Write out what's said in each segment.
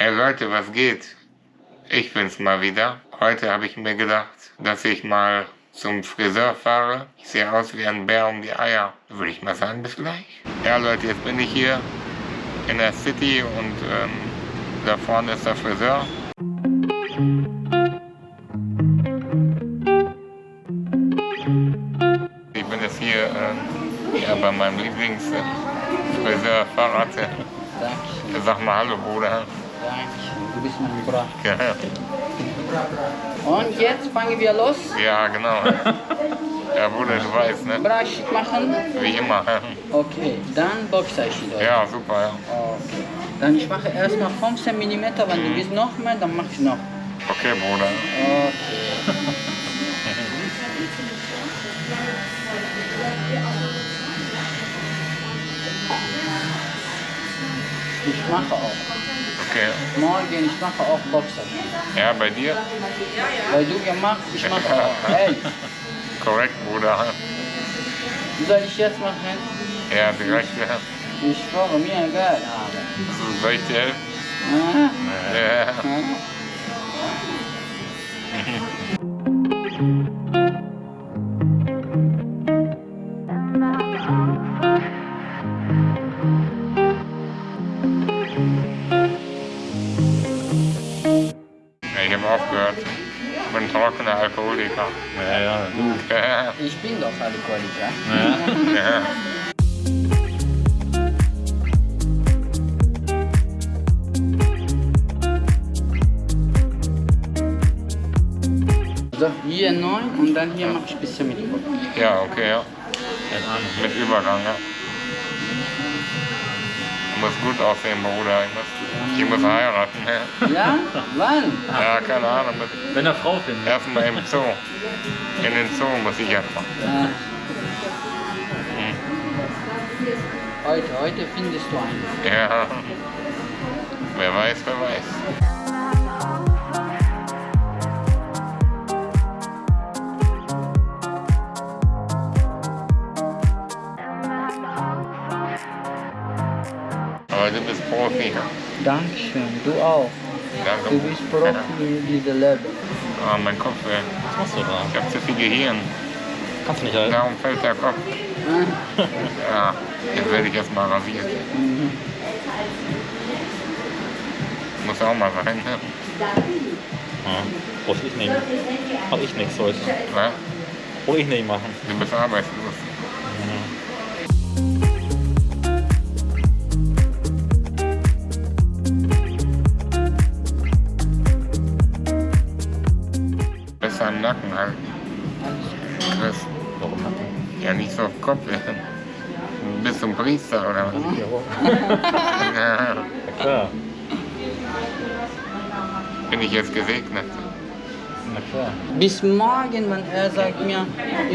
Hey Leute, was geht? Ich bin's mal wieder. Heute habe ich mir gedacht, dass ich mal zum Friseur fahre. Ich sehe aus wie ein Bär um die Eier. Würde ich mal sagen, bis gleich. Ja Leute, jetzt bin ich hier in der City und ähm, da vorne ist der Friseur. Ich bin jetzt hier äh, ja, bei meinem Lieblingsfriseur Fahrrad. Dankeschön. Sag mal Hallo Bruder. Du bist mein Bruder. Ja, Und jetzt fangen wir los. ja genau. Ja Bruder, du weißt, ne? Bra schick machen. Wie immer. Okay, dann Boxerchen. Ja, super, ja. Okay. Dann ich mache erstmal 15 mm, wenn du willst noch mehr, dann mach ich noch. Okay, Bruder. Okay. Ich mache auch. Okay. Morgen, ich mache auch Boxer. Ja, bei dir? Weil du gemacht, ich mache auch. Hey, Korrekt, Bruder. soll ich jetzt machen? Ja, direkt. Ja. Ich schwöre mir egal. Aber. Soll ich dir helfen? Ja. ah. Ja, aufgehört. Ich bin trockener Alkoholiker. Ja, ja, du. Ja, Ich bin doch Alkoholiker. Ja. ja. So, hier neun und dann hier mache ich ein bisschen mit. ja okay, ja. Mit Übergang, ja. Du musst gut aussehen, Bruder. Ich muss, ich muss heiraten. Ja, Ja? Wann? ja keine Ahnung. Wenn er Frau findet. erstmal im Zoo. In den Zoo muss ich erstmal. Ja. Heute, heute findest du einen. Ja. Wer weiß, wer weiß. Du bist Profi. Dankeschön, du auch. Danke. Du bist Profi in diesem Leben. Ah, mein Kopf, ey. Was machst du da? Ich hab zu viel Gehirn. Kannst du nicht halten. Darum fällt der Kopf. Ja, jetzt werde ich erstmal rasiert. mhm. Muss auch mal sein, ne? Ja. Brauch ich nicht. Hab ich nichts heute. Was? Brauch ich nicht machen. Du bist arbeitslos. Am Nacken halten. Chris. Warum machen? Ja, nicht so auf Kopf. ey. Du bist ein Priester, oder was? Ja, Ja klar. bin ich jetzt gesegnet. Na klar. Bis morgen, wenn er sagt mir,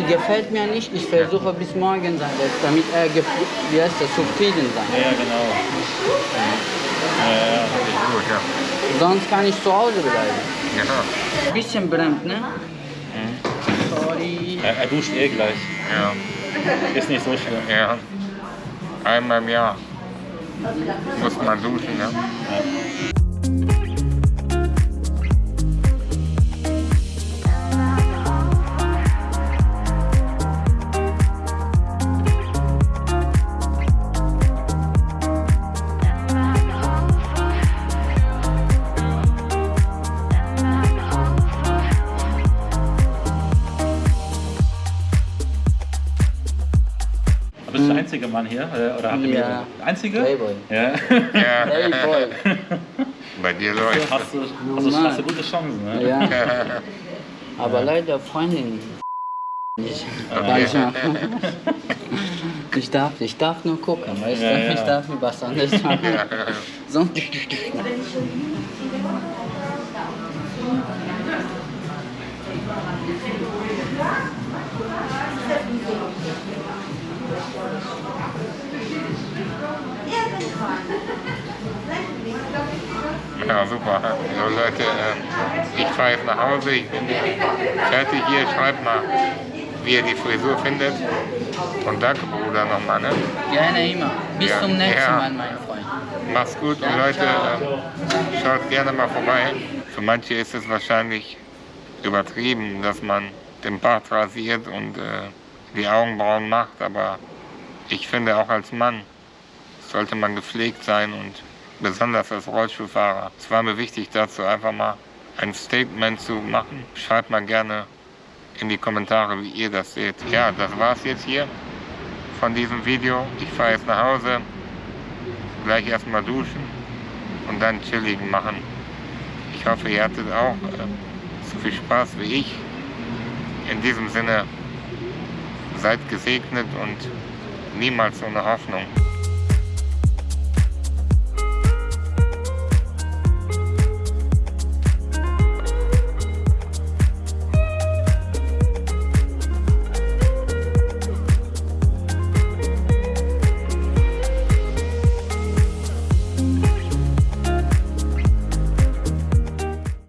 gefällt mir nicht, ich versuche bis morgen sein, damit er wie heißt das, zufrieden sein. ja, genau. Ja, ja, ja. Gut, ja. Sonst kann ich zu Hause bleiben. Ja, Bisschen brennt, ne? Sorry. Er, er duscht eh gleich. ja, Ist nicht so schlimm. ja. Einmal im Jahr muss man duschen, ne? Bist du der einzige Mann hier? Oder oder habt ihr Ja. Der einzige? Playboy. Ja. Ja, Playboy. bei dir läuft. Hast du, hast, du, hast du gute Chancen, ne? Ja. Aber leider Freundin nicht. Manchmal. Ich darf, ich darf nur gucken, weißt du? Ja, ja. Ich darf mir was anderes machen. Sonst. Ja, super. So Leute, äh, ich fahre jetzt nach Hause, ich bin fertig hier. Schreibt mal, wie ihr die Frisur findet. Und danke, Bruder, nochmal, ne? Gerne immer. Bis Ja, zum nächsten ja. Mal, mein Freund. Mach's gut und Leute, äh, schaut gerne mal vorbei. Für manche ist es wahrscheinlich übertrieben, dass man den Bart rasiert und äh, die Augenbrauen macht, aber ich finde auch als Mann sollte man gepflegt sein und besonders als Rollstuhlfahrer. Es war mir wichtig dazu einfach mal ein Statement zu machen. Schreibt mal gerne in die Kommentare, wie ihr das seht. Ja, das war's jetzt hier von diesem Video. Ich fahre jetzt nach Hause, gleich erstmal duschen und dann chilligen machen. Ich hoffe, ihr hattet auch äh, so viel Spaß wie ich. In diesem Sinne, seid gesegnet und niemals ohne Hoffnung.